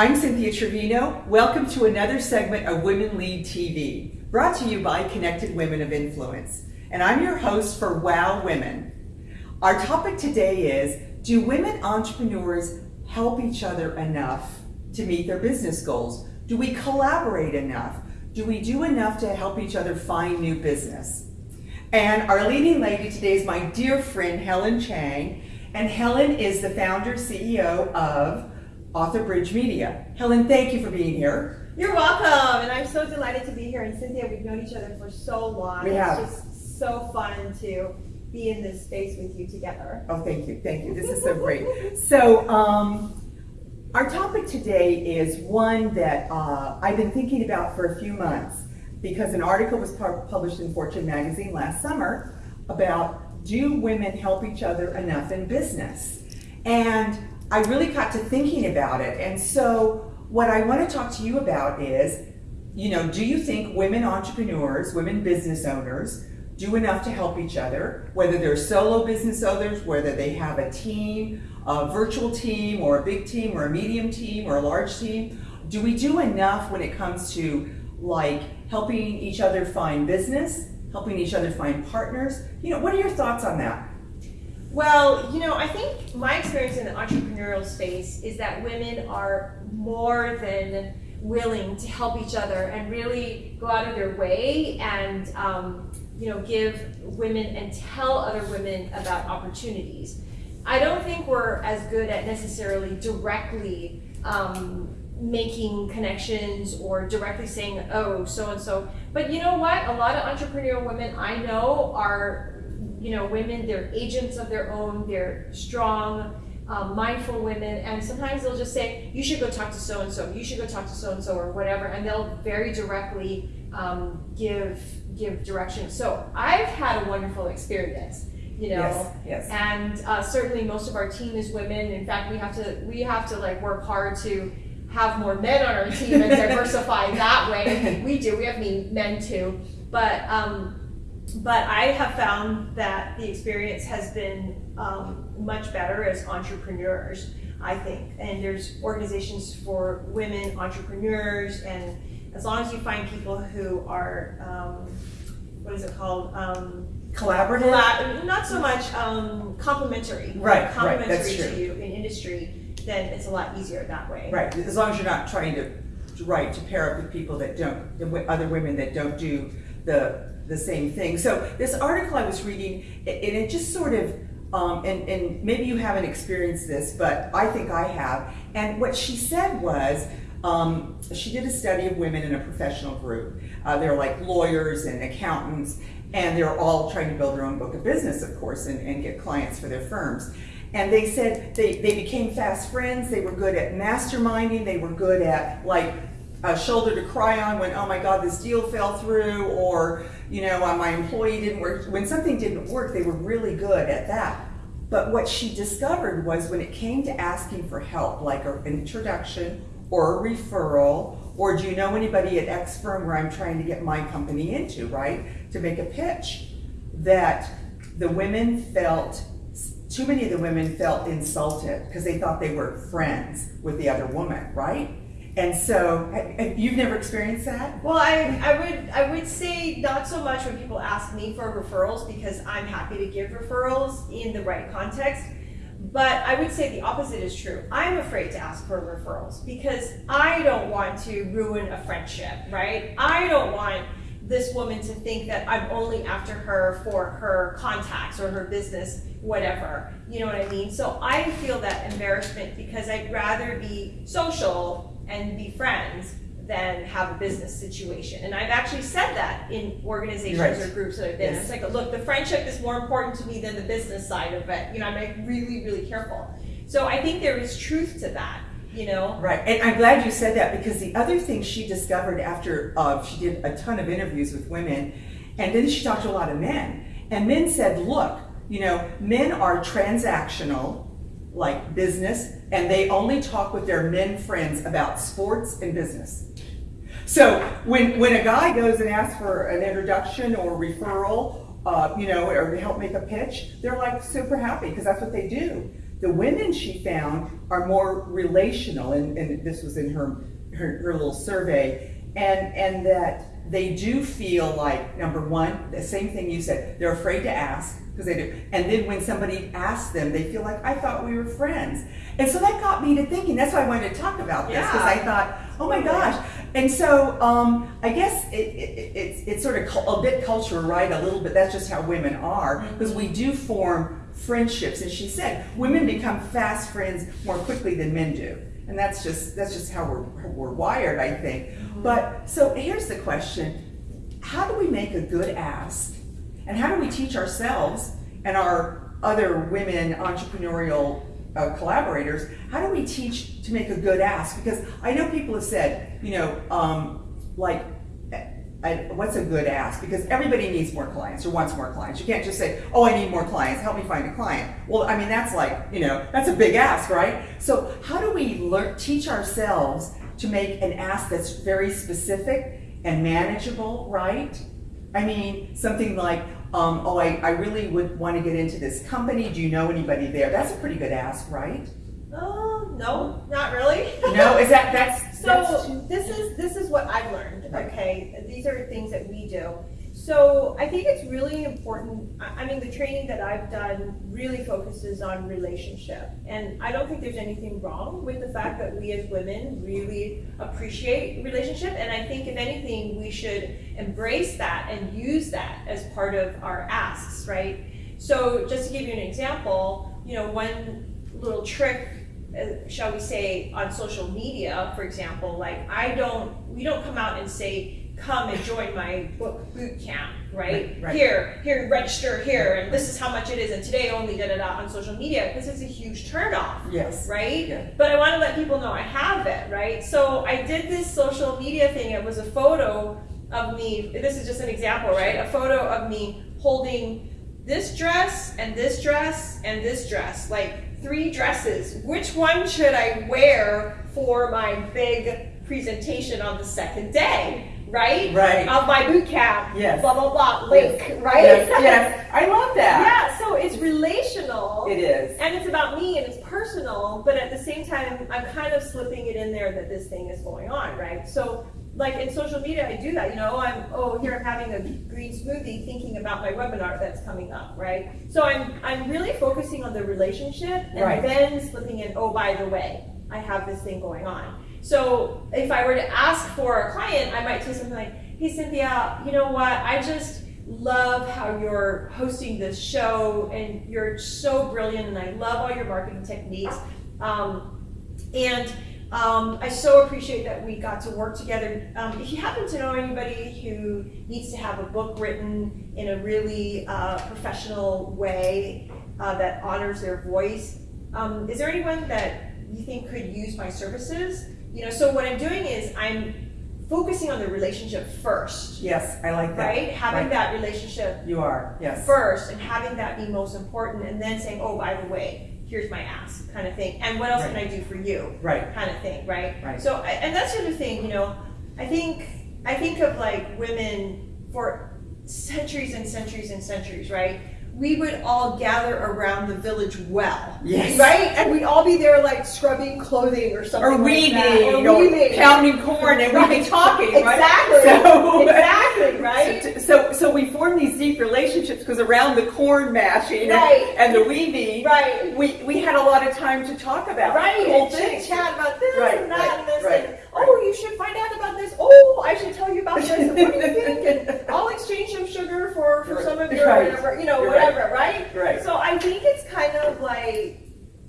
I'm Cynthia Trevino. Welcome to another segment of Women Lead TV, brought to you by Connected Women of Influence. And I'm your host for Wow Women. Our topic today is, do women entrepreneurs help each other enough to meet their business goals? Do we collaborate enough? Do we do enough to help each other find new business? And our leading lady today is my dear friend, Helen Chang. And Helen is the founder, CEO of Author Bridge Media. Helen, thank you for being here. You're welcome, and I'm so delighted to be here. And Cynthia, we've known each other for so long. We have. It's just so fun to be in this space with you together. Oh, thank you, thank you. This is so great. So, um, our topic today is one that uh, I've been thinking about for a few months because an article was published in Fortune magazine last summer about do women help each other enough in business? And I really got to thinking about it. And so what I want to talk to you about is, you know, do you think women entrepreneurs, women business owners, do enough to help each other, whether they're solo business owners, whether they have a team, a virtual team, or a big team, or a medium team, or a large team? Do we do enough when it comes to like helping each other find business, helping each other find partners? You know, what are your thoughts on that? Well, you know, I think my experience in the entrepreneurial space is that women are more than willing to help each other and really go out of their way and um, you know give women and tell other women about opportunities. I don't think we're as good at necessarily directly um, making connections or directly saying, oh, so and so. But you know what? A lot of entrepreneurial women I know are, you know, women, they're agents of their own, they're strong, um, mindful women, and sometimes they'll just say, you should go talk to so and so, you should go talk to so and so, or whatever, and they'll very directly um, give give direction. So I've had a wonderful experience you know yes, yes. and uh, certainly most of our team is women in fact we have to we have to like work hard to have more men on our team and diversify that way. We do. We have men too, but um, but I have found that the experience has been um, much better as entrepreneurs. I think, and there's organizations for women entrepreneurs, and as long as you find people who are um, what is it called? Um, Collaborative. not so much um, complementary. Right, complementary right, that's true. to you in industry then it's a lot easier that way. Right, as long as you're not trying to, right, to pair up with people that don't, other women that don't do the, the same thing. So this article I was reading, and it just sort of, um, and, and maybe you haven't experienced this, but I think I have. And what she said was, um, she did a study of women in a professional group. Uh, they're like lawyers and accountants, and they're all trying to build their own book of business, of course, and, and get clients for their firms. And they said they, they became fast friends. They were good at masterminding. They were good at like a shoulder to cry on when, oh my God, this deal fell through, or, you know, uh, my employee didn't work. When something didn't work, they were really good at that. But what she discovered was when it came to asking for help, like an introduction or a referral, or do you know anybody at X firm where I'm trying to get my company into, right? To make a pitch, that the women felt too many of the women felt insulted because they thought they were friends with the other woman, right? And so, you've never experienced that? Well, I, I would I would say not so much when people ask me for referrals because I'm happy to give referrals in the right context. But I would say the opposite is true. I'm afraid to ask for referrals because I don't want to ruin a friendship, right? I don't want this woman to think that I'm only after her for her contacts or her business, whatever. You know what I mean? So I feel that embarrassment because I'd rather be social and be friends than have a business situation. And I've actually said that in organizations right. or groups that I've been. Yes. It's like, look, the friendship is more important to me than the business side of it. You know, I'm like really, really careful. So I think there is truth to that you know? Right, and I'm glad you said that because the other thing she discovered after uh, she did a ton of interviews with women, and then she talked to a lot of men, and men said, look, you know, men are transactional, like business, and they only talk with their men friends about sports and business. So when, when a guy goes and asks for an introduction or referral, uh, you know, or to help make a pitch, they're like super happy because that's what they do. the women she found are more relational, and, and this was in her, her, her little survey, and, and that they do feel like, number one, the same thing you said, they're afraid to ask, because they do. And then when somebody asks them, they feel like, I thought we were friends. And so that got me to thinking, that's why I wanted to talk about this, because I thought, oh my gosh. And so um, I guess it, it, it's, it's sort of a bit culture, right? A little bit, that's just how women are, because we do form friendships. And she said, women become fast friends more quickly than men do. And that's just, that's just how we're, how we're wired, I think. But, so here's the question. How do we make a good ask? And how do we teach ourselves and our other women entrepreneurial uh, collaborators, how do we teach to make a good ask? Because I know people have said, you know, um, like, I, what's a good ask? Because everybody needs more clients or wants more clients. You can't just say, oh, I need more clients, help me find a client. Well, I mean, that's like, you know, that's a big ask, right? So how do we learn, teach ourselves to make an ask that's very specific and manageable, right? I mean, something like, um, oh, I, I really would want to get into this company. Do you know anybody there? That's a pretty good ask, right? Oh, no, not really. No, is that, that's So this is this is what I've learned. Okay, these are things that we do. So I think it's really important. I I mean, the training that I've done really focuses on relationship, and I don't think there's anything wrong with the fact that we as women really appreciate relationship. And I think if anything, we should embrace that and use that as part of our asks, right? So just to give you an example, you know, one little trick uh, shall we say, on social media, for example, like I don't, we don't come out and say, come and join my book boot camp, right? Right, right. Here, here, register here, and this is how much it is, and today only da da da on social media, because it's a huge turnoff, yes. right? Yeah. But I want to let people know I have it, right? So I did this social media thing. It was a photo of me. This is just an example, right? A photo of me holding this dress and this dress and this dress, like three dresses. Which one should I wear for my big presentation on the second day, right? Right. Of my boot camp. Yes. Blah blah blah. Link, right? Yes, yes. I love that. Yeah. So it's relational. It is. And it's about me and it's personal, but at the same time, I'm kind of slipping it in there that this thing is going on, right? So, like in social media, I do that. You know, I'm oh here I'm having a green smoothie, thinking about my webinar that's coming up, right? So I'm I'm really focusing on the relationship and Right. then slipping in. Oh, by the way, I have this thing going on. So if I were to ask for a client, I might say something like, "Hey Cynthia, you know what? I just love how you're hosting this show and you're so brilliant and I love all your marketing techniques. Um, and um, I so appreciate that we got to work together. Um, if you happen to know anybody who needs to have a book written in a really uh, professional way uh, that honors their voice, um, is there anyone that you think could use my services? You know, so what I'm doing is I'm focusing on the relationship first, Yes, I like that. right? Having Right. that relationship You are, yes. first and having that be most important and then saying, oh, by the way, here's my ask kind of thing. And what else can I do for you Right, kind of thing, right? Right. So, and that's the other thing, you know, I think, I think of like women for centuries and centuries and centuries, right? We would all gather around the village well. Yes. Right? And we'd all be there like scrubbing clothing or something. or like weeding, that. or, weeding. pounding corn, and we'd be talking, right? Exactly. So, Exactly, right? So, so we form these deep relationships because around the corn mashing and- Right. and, the weaving, Right. we, we had a lot of time to talk about Right, cool and chit things. chat about this Right, and that right, and this, right, and oh, you should find out about this. Oh, I should tell you about this. And what do you think? And I'll exchange some sugar for, for some of your Right. whatever, you know, You're whatever, right. Right. So I think it's kind of like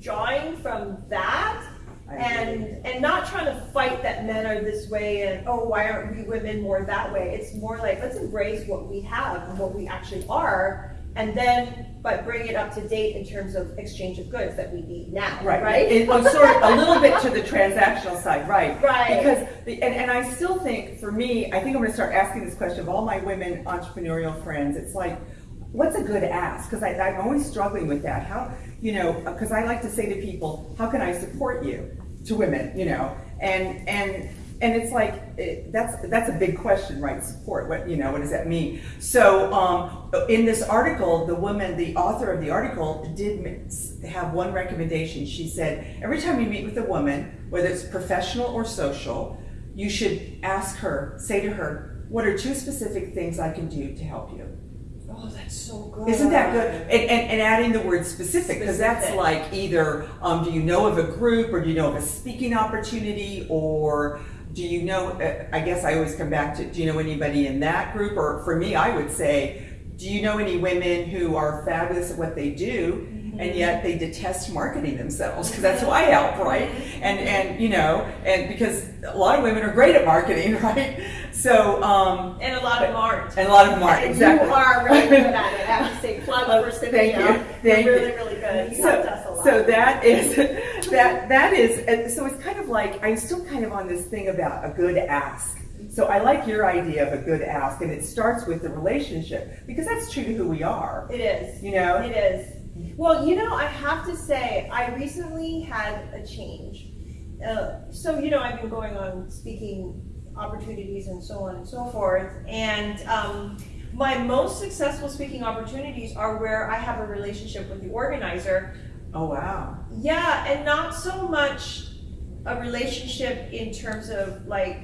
drawing from that. And and not trying to fight that men are this way and oh why aren't we women more that way? It's more like let's embrace what we have and what we actually are, and then but bring it up to date in terms of exchange of goods that we need now. Right, Right. It, sort of a little bit to the transactional side, right? Right. Because the, and, and I still think, for me, I think I'm going to start asking this question of all my women entrepreneurial friends. It's like, what's a good ask? Because I'm always struggling with that. How, you know, because I like to say to people, how can I support you? To women, you know, and and and it's like it, that's that's a big question, right? Support. What you know? What does that mean? So, um, in this article, the woman, the author of the article, did have one recommendation. She said every time you meet with a woman, whether it's professional or social, you should ask her, say to her, "What are two specific things I can do to help you?" Oh, that's so good. Isn't that good? And, and, and adding the word specific, because that's like either, um, do you know of a group or do you know of a speaking opportunity or do you know, uh, I guess I always come back to, do you know anybody in that group? Or for me, I would say, do you know any women who are fabulous at what they do and yet they detest marketing themselves? Because that's who I help, right? And, and, you know, and because a lot of women are great at marketing, right? So, um, And a lot of them aren't. and a lot of them aren't, exactly. You are really good at it. I have to say, plug Oh, for thank you. Thank You're you. really, really good. You so, helped us a lot. so that is that that is so it's kind of like I'm still kind of on this thing about a good ask. So I like your idea of a good ask, and it starts with the relationship because that's true to who we are. it is. You know, It is. Well, you know, I have to say, I recently had a change. Uh, so, you know, I've been going on speaking opportunities and so on and so forth. And um, my most successful speaking opportunities are where I have a relationship with the organizer. Oh wow, Yeah, and not so much a relationship in terms of like,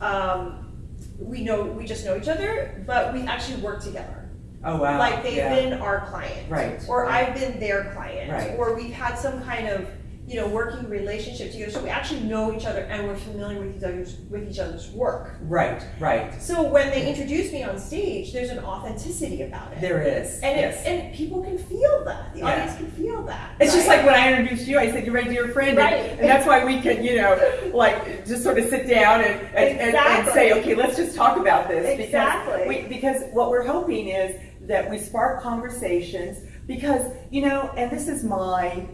um, we know, we just know each other, but we actually work together. oh wow, Like they've yeah. been our client. Right, Or right. I've been their client. Right. Or we've had some kind of, you know, working relationship together. So we actually know each other and we're familiar with each other's with each other's work. right, right. So when they introduce me on stage, there's an authenticity about it. There is, and yes. it, and people can feel that. The Yeah. audience can feel that. It's just like when I introduced you, I said you're my dear friend, and, Right. and that's why we can, you know, like just sort of sit down and, and, and, and say, okay, let's just talk about this Exactly. because we, because what we're hoping is that we spark conversations because you know, and this is my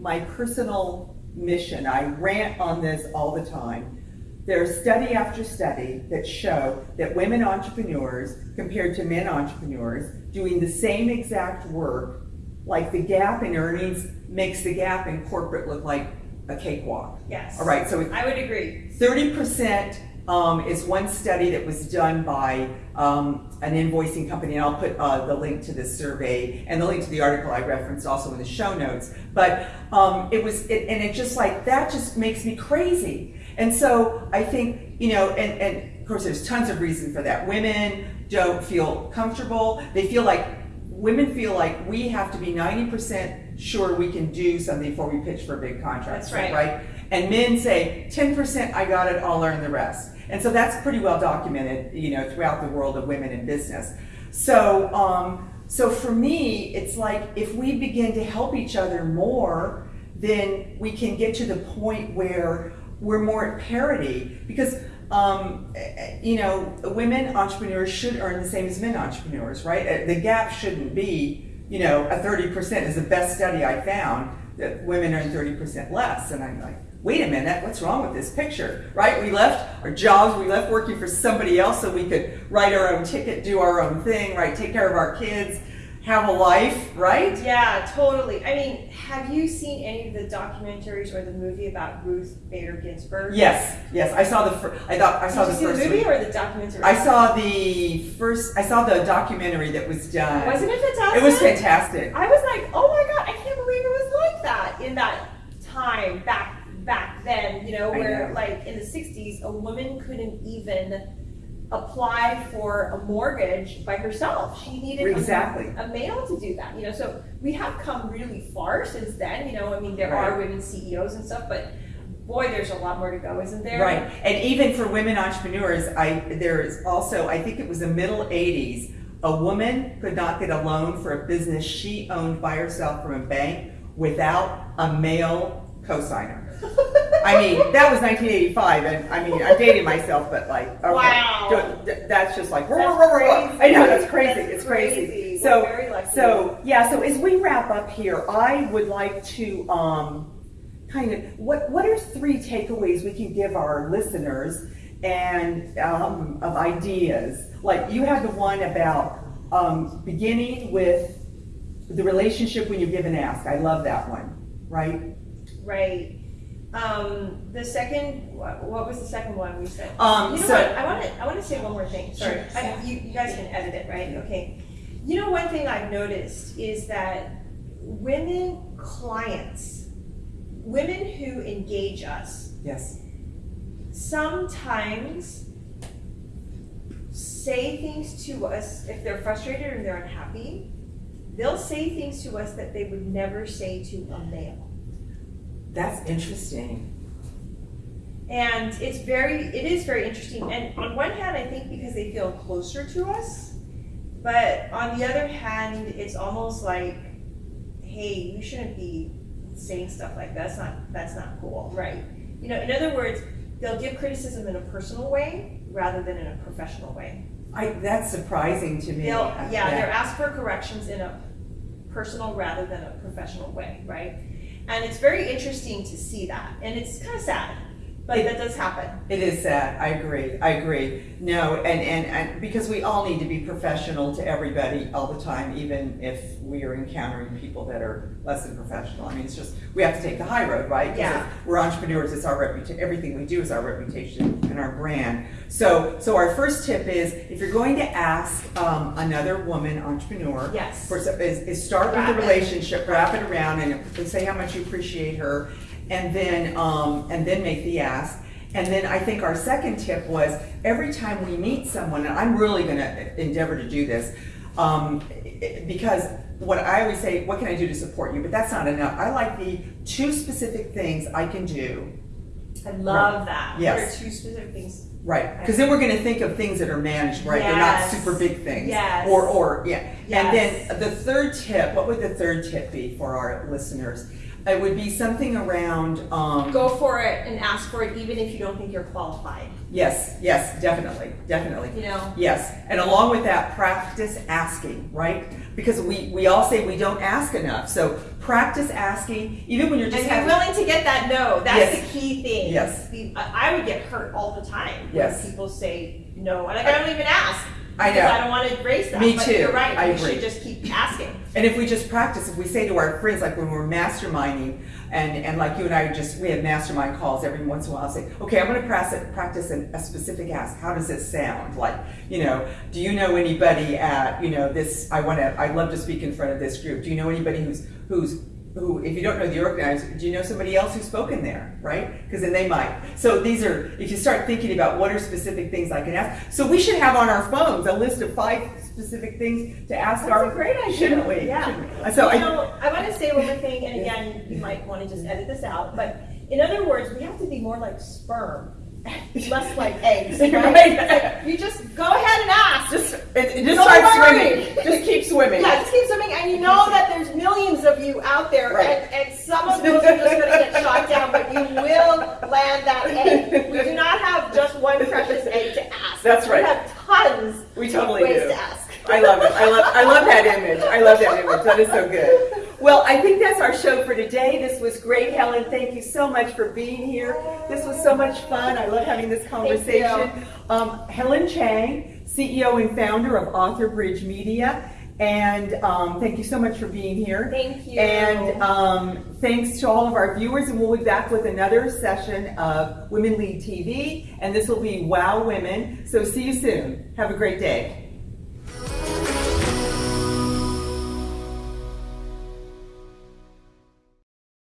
my personal mission. I rant on this all the time. There's study after study that show that women entrepreneurs compared to men entrepreneurs doing the same exact work, like the gap in earnings makes the gap in corporate look like a cakewalk. Yes. All right, so I would agree. Thirty percent um, is one study that was done by um, an invoicing company, and I'll put uh, the link to this survey and the link to the article I referenced also in the show notes. But um, it was, it, and it just like that just makes me crazy. And so I think you know, and, and of course there's tons of reason for that. Women don't feel comfortable; they feel like women feel like we have to be ninety percent sure we can do something before we pitch for a big contract. That's right. Right. And men say, 10% I got it, I'll learn the rest. And so that's pretty well documented, you know, throughout the world of women in business. So, um, so for me, it's like if we begin to help each other more, then we can get to the point where we're more at parity. Because, um, you know, women entrepreneurs should earn the same as men entrepreneurs, right? Uh, The gap shouldn't be, you know, a 30% is the best study I found that women earn 30% less. And I'm like, wait a minute, what's wrong with this picture, right? We left our jobs, we left working for somebody else so we could write our own ticket, do our own thing, right? Take care of our kids, have a life, right? Yeah, totally. I mean, have you seen any of the documentaries or the movie about Ruth Bader Ginsburg? Yes, yes. I saw the fir- I thought I saw Did the first the movie one. or the documentary? I saw the first. I saw the documentary that was done. Wasn't it fantastic? It was fantastic. I was like, oh my god, I can't believe it was like that in that time back back then. You know, where know. like in the '60s, a woman couldn't even apply for a mortgage by herself. She needed a- Exactly. a, male to do that. You know, so we have come really far since then. You know, I mean, there are women CEOs and stuff, but boy, there's a lot more to go, isn't there? Right, and even for women entrepreneurs, I there is also I think it was the middle '80s. A woman could not get a loan for a business she owned by herself from a bank without a male cosigner. I mean, that was 1985, and I mean, I'm dating myself, but like, okay, Wow. that's just like, That's I know that's crazy. That's it's crazy. crazy. So, We're very lucky. so yeah. So as we wrap up here, I would like to um, kind of what what are three takeaways we can give our listeners and um, of ideas? Like you had the one about um, beginning with the relationship when you give and ask. I love that one. Right. Right. Um, the second, what, was the second one we said? Um, You know so- what? I want to. I want to say one more thing. Sorry, Sure. I, you, you guys can edit it, right? Okay. You know, one thing I've noticed is that women clients, women who engage us, Yes. sometimes say things to us if they're frustrated or they're unhappy. They'll say things to us that they would never say to a male. That's interesting. And it's very, it is very interesting. And on one hand, I think because they feel closer to us, but on the other hand, it's almost like, hey, you shouldn't be saying stuff like that. That's not, that's not cool, right? You know, in other words, they'll give criticism in a personal way rather than in a professional way. I, that's surprising to me. They'll, yeah, they're asked for corrections in a personal rather than a professional way, right? And it's very interesting to see that, and it's kind of sad, It- that does happen. It is sad. I agree. I agree. No, and, and, and because we all need to be professional to everybody all the time, even if we are encountering people that are less than professional. I mean, it's just, we have to take the high road, right? Yeah. if We're entrepreneurs. It's our reputation. Everything we do is our reputation and our brand. So, so our first tip is if you're going to ask um, another woman entrepreneur, Yes. for, is, is start Wrap with it. the relationship, wrap it around, and say how much you appreciate her, and then um, and then make the ask. And then I think our second tip was every time we meet someone, and I'm really going to endeavor to do this, um, because what I always say, what can I do to support you? But that's not enough. I like the two specific things I can do. I love that. Yes. Are two specific things? Right, because then we're going to think of things that are managed, right? They're not super big things. Yes. Or, or, yeah. Yes. And then the third tip, what would the third tip be for our listeners? It would be something around, um, Go for it and ask for it, even if you don't think you're qualified. yes, yes, definitely, definitely. You know. Yes, and along with that, practice asking, right? Because we, we all say we don't ask enough. So practice asking, even when you're just And be having. willing to get that no. That's Yes. the key thing. Yes. I would get hurt all the time Yes. when people say no, and like, I don't even ask. I know. I don't want to raise that. Me but too. You're right. I we agree. should just keep asking. And if we just practice, if we say to our friends, like when we're masterminding, and, and like you and I just, we have mastermind calls every once in a while, I'll say, okay, I'm gonna practice, practice an, a specific ask. How does it sound? Like, you know, do you know anybody at, you know, this, I wanna, I'd love to speak in front of this group. Do you know anybody who's, who's, who, if you don't know the organizer, do you know somebody else who's spoken there, right? Because then they might. So these are, if you start thinking about what are specific things I can ask. So we should have on our phones a list of five specific things to ask That's our. a great idea. Shouldn't we? Yeah. Shouldn't we? So I, you know, I want to say one more thing, and again, you might want to just edit this out, but in other words, we have to be more like sperm, less like eggs, right? Right. You just go ahead and ask. just, it, it just start worry. swimming. Just keep swimming. Yeah, just keep swimming, and you know that there's millions of you out there, Right. and, and some of those are just going to get shot down, but you will land that egg. We do not have just one precious egg to ask. That's right. We have tons We totally do. to ask. I love it. I love, I love that image. I love that image. That is so good. Well, I think that's our show for today. This was great, Helen. Thank you so much for being here. This was so much fun. I love having this conversation. Um, Helen Chang, CEO and founder of Author Bridge Media. And um, thank you so much for being here. Thank you. And um, thanks to all of our viewers, and we'll be back with another session of Women Lead TV, and this will be Wow Women. So see you soon. Have a great day.